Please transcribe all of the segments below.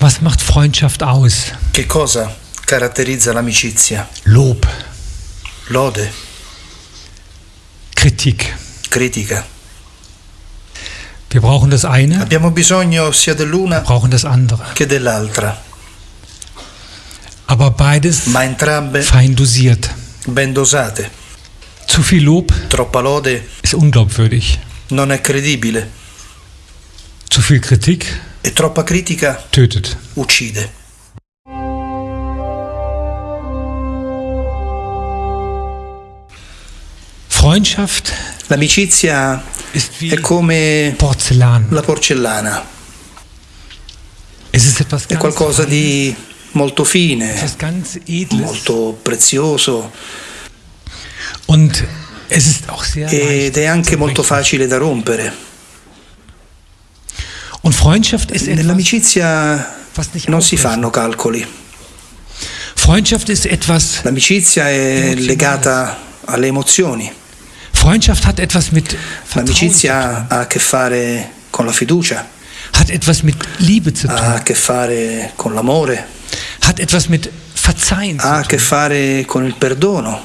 Was macht Freundschaft aus? Che cosa caratterizza l'amicizia? Lob, Lode, Kritik. critica. Wir brauchen das eine, Abbiamo bisogno sia dell'una brauchen das andere. che dell'altra, Aber beides ma entrambe fein dosiert. ben dosate. Zu viel Lob Troppa lode ist unglaubwürdig. non è credibile Zu viel Kritik e troppa critica tötet. uccide. Freundschaft L'amicizia è come Porzellan. la porcellana, è qualcosa di molto fine, molto prezioso ed è anche molto facile da rompere. Und Freundschaft ist etwas, was nicht non si fanno calcoli. Freundschaft ist etwas, L'amicizia è legata alle emozioni. Freundschaft hat etwas mit Vertrauen L'amicizia ha a che fare con la fiducia, hat etwas mit Liebe zu tun, ha a che fare con l'amore, hat etwas mit Verzeihen ha a che fare con il perdono,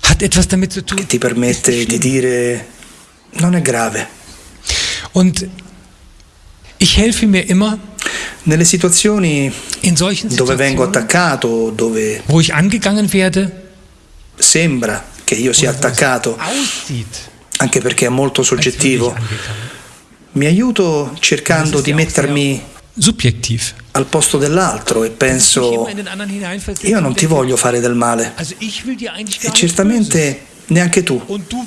hat etwas damit zu tun. che ti permette di dire non è grave. Und Nelle situazioni dove vengo attaccato, dove sembra che io sia attaccato, anche perché è molto soggettivo, mi aiuto cercando di mettermi Subjektiv. al posto dell'altro e penso io non ti voglio fare del male e certamente neanche tu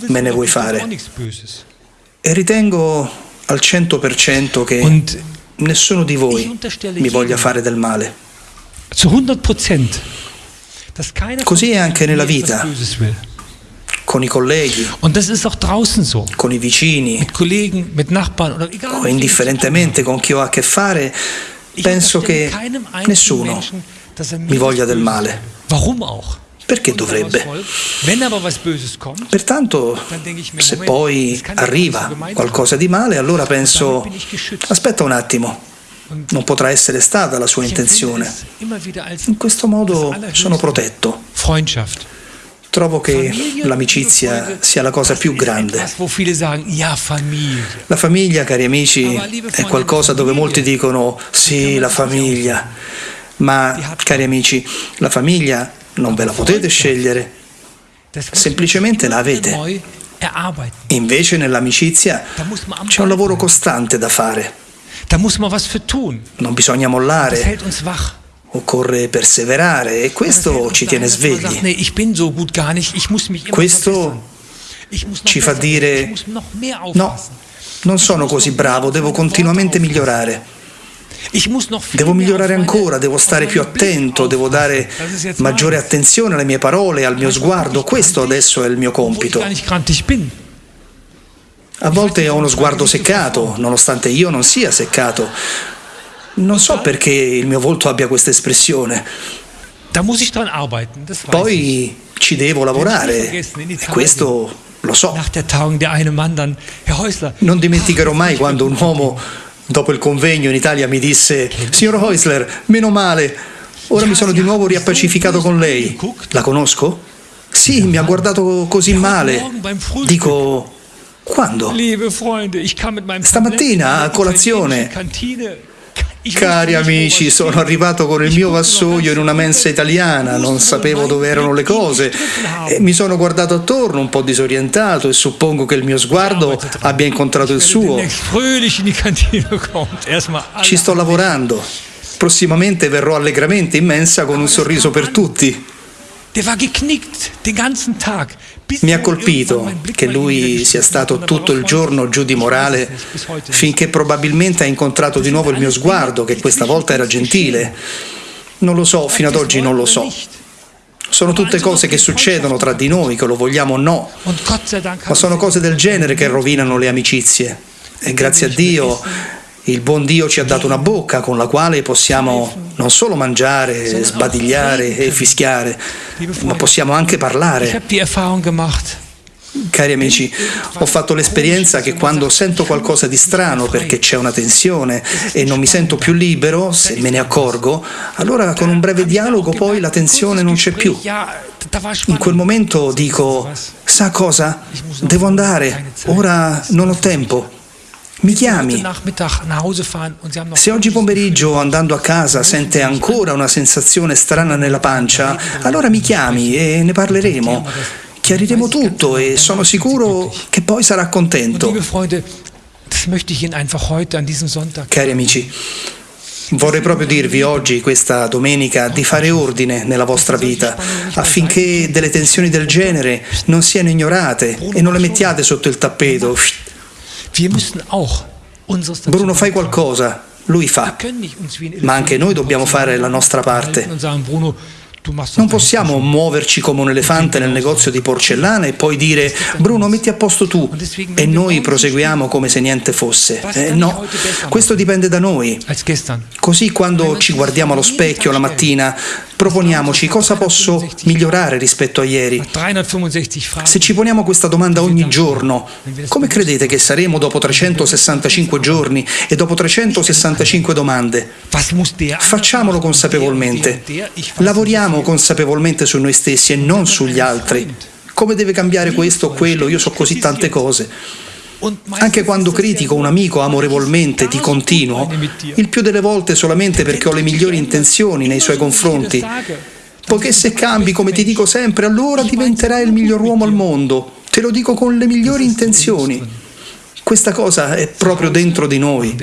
me ne vuoi fare. E ritengo al 100% che Und nessuno di voi mi voglia fare del male. zu 100 Prozent, dass keiner Così von è anche nella vita. Con i colleghi, Und das ist auch draußen so. con i vicini Mit Kollegen, mit Nachbarn oder egal. o indifferentemente con chi ho a che fare, penso che nessuno er mi voglia del male. Warum auch? Perché dovrebbe? Pertanto, se poi arriva qualcosa di male, allora penso, aspetta un attimo, non potrà essere stata la sua intenzione. In questo modo sono protetto. Trovo che l'amicizia sia la cosa più grande. La famiglia, cari amici, è qualcosa dove molti dicono sì, la famiglia, ma cari amici, la famiglia non ve la potete scegliere. Semplicemente la avete. Invece nell'amicizia c'è un lavoro costante da fare, non bisogna mollare, occorre perseverare e questo ci tiene svegli. Questo ci fa dire no, non sono così bravo, devo continuamente migliorare. Devo migliorare ancora, devo stare più attento, devo dare maggiore attenzione alle mie parole, al mio sguardo. Questo adesso è il mio compito. A volte ho uno sguardo seccato, nonostante io non sia seccato. Non so perché il mio volto abbia questa espressione. Poi ci devo lavorare e questo lo so. Non dimenticherò mai quando un uomo, dopo il convegno in Italia, mi disse: Signor Heusler, meno male, ora mi sono di nuovo riappacificato con lei. La conosco? Sì, mi ha guardato così male. Dico: Quando? Stamattina, a colazione. Cari amici, sono arrivato con il mio vassoio in una mensa italiana, non sapevo dove erano le cose mi sono guardato attorno un po' disorientato e suppongo che il mio sguardo abbia incontrato il suo. Ci sto lavorando. Prossimamente verrò allegramente in mensa con un sorriso per tutti. Mi ha wohl colpito che lui sia stato er tutto il giorno giù di morale finché probabilmente ha incontrato di nuovo il mio sguardo, che questa volta era gentile. Non lo so, fino ad oggi non lo so. Sono tutte cose che succedono tra di noi, che lo vogliamo o no, ma sono cose del genere che rovinano le amicizie. E grazie a Dio, il buon Dio ci ha dato una bocca con la quale possiamo non solo mangiare, sbadigliare e fischiare, ma possiamo anche parlare. Cari amici, ho fatto l'esperienza che quando sento qualcosa di strano perché c'è una tensione e non mi sento più libero, se me ne accorgo, allora con un breve dialogo poi la tensione non c'è più. In quel momento dico, sa cosa? Devo andare, ora non ho tempo. Mi chiami. Se oggi pomeriggio andando a casa sente ancora una sensazione strana nella pancia, allora mi chiami e ne parleremo. Chiariremo tutto e sono sicuro che poi sarà contento. Cari amici, Vorrei proprio dirvi oggi, questa domenica, di fare ordine nella vostra vita, affinché delle tensioni del genere non siano ignorate e non le mettiate sotto il tappeto. Bruno, fai qualcosa, lui fa, ma anche noi dobbiamo fare la nostra parte. Non possiamo muoverci come un elefante nel negozio di porcellana e poi dire Bruno metti a posto tu. e noi proseguiamo come se niente fosse. Eh, no, questo dipende da noi. Così quando ci guardiamo allo specchio la mattina proponiamoci cosa posso migliorare rispetto a ieri. Se ci poniamo questa domanda ogni giorno, come credete che saremo dopo 365 giorni e dopo 365 domande? Facciamolo consapevolmente. Lavoriamo consapevolmente su noi stessi e non sugli altri. Come deve cambiare questo o quello? Io so così tante cose. Anche quando critico un amico amorevolmente di continuo, il più delle volte solamente perché ho le migliori intenzioni nei suoi confronti. Poiché se cambi, come ti dico sempre, allora diventerai il miglior uomo al mondo. Te lo dico con le migliori intenzioni. Questa cosa è proprio dentro di noi.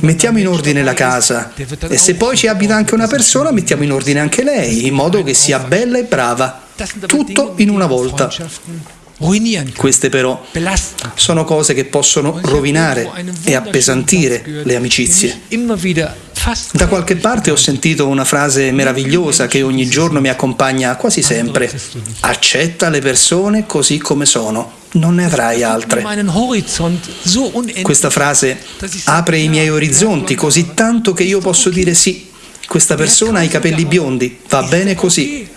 Mettiamo in ordine la casa e se poi ci abita anche una persona, mettiamo in ordine anche lei, in modo che sia bella e brava. Tutto in una volta. Queste però sono cose che possono rovinare e appesantire le amicizie. Da qualche parte ho sentito una frase meravigliosa che ogni giorno mi accompagna quasi sempre. Accetta le persone così come sono, non ne avrai altre. Questa frase apre i miei orizzonti così tanto che io posso dire sì, questa persona ha i capelli biondi, va bene così.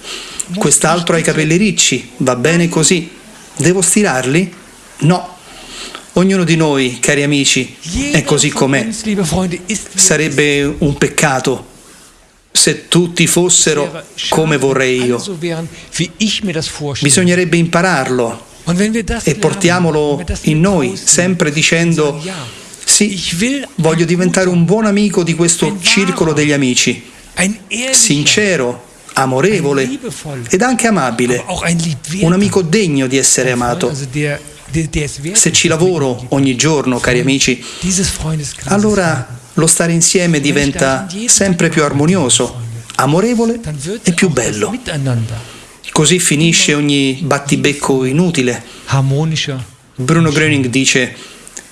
Quest'altro ha i capelli ricci, va bene così. Devo stirarli? No. Ognuno di noi, cari amici, è così com'è. Sarebbe un peccato se tutti fossero come vorrei io. Bisognerebbe impararlo e portiamolo in noi, sempre dicendo sì, voglio diventare un buon amico di questo circolo degli amici, sincero, amorevole ed anche amabile, un amico degno di essere amato. Se ci lavoro ogni giorno, cari amici, allora lo stare insieme diventa sempre più armonioso, amorevole e più bello. Così finisce ogni battibecco inutile. Bruno Gröning dice,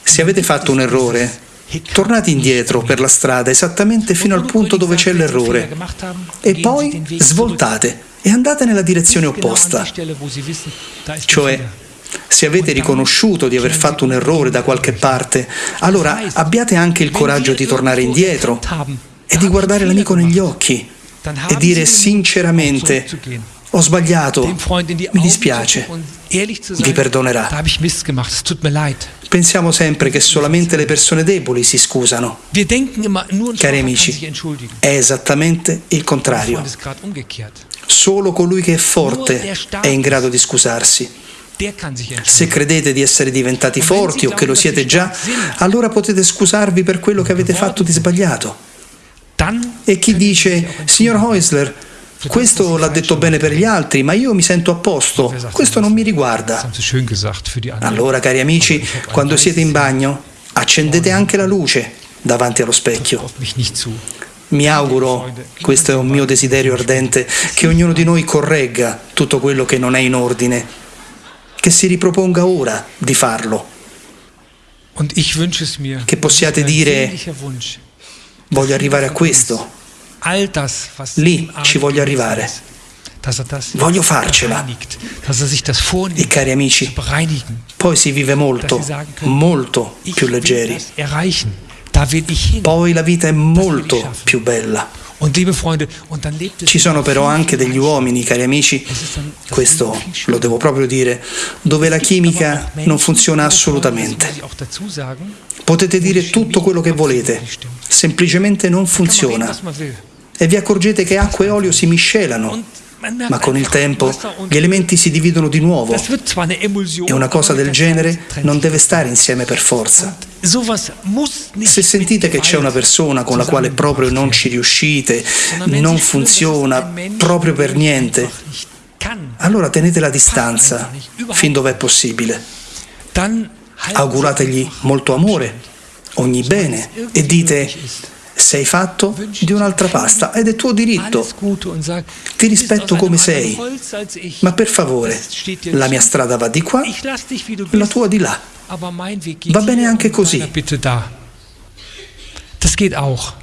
se avete fatto un errore, Tornate indietro per la strada esattamente fino al punto dove c'è l'errore e poi svoltate e andate nella direzione opposta. Cioè, se avete riconosciuto di aver fatto un errore da qualche parte, allora abbiate anche il coraggio di tornare indietro e di guardare l'amico negli occhi e dire sinceramente ho sbagliato, mi dispiace, vi perdonerà. Pensiamo sempre che solamente le persone deboli si scusano. Cari amici, è esattamente il contrario. Solo colui che è forte è in grado di scusarsi. Se credete di essere diventati forti o che lo siete già, allora potete scusarvi per quello che avete fatto di sbagliato. E chi dice, signor Heusler, questo l'ha detto bene per gli altri, ma io mi sento a posto. Questo non mi riguarda. Allora, cari amici, quando siete in bagno, accendete anche la luce davanti allo specchio. Mi auguro, questo è un mio desiderio ardente, che ognuno di noi corregga tutto quello che non è in ordine, che si riproponga ora di farlo. Che possiate dire, voglio arrivare a questo, Lì ci voglio arrivare. Voglio farcela. E cari amici, poi si vive molto, molto più leggeri. poi la vita è molto più bella. Ci sono però anche degli uomini, cari amici, questo lo devo proprio dire, dove la chimica non funziona assolutamente. Potete dire tutto quello che volete, semplicemente non funziona. E vi accorgete che acqua e olio si miscelano. Ma con il tempo gli elementi si dividono di nuovo. E una cosa del genere non deve stare insieme per forza. Se sentite che c'è una persona con la quale proprio non ci riuscite, non funziona proprio per niente, allora tenete la distanza fin dove è possibile. Augurategli molto amore, ogni bene e dite sei fatto di un'altra pasta ed è tuo diritto. Ti rispetto come sei, ma per favore, la mia strada va di qua, la tua di là. Va bene anche così. Das geht auch.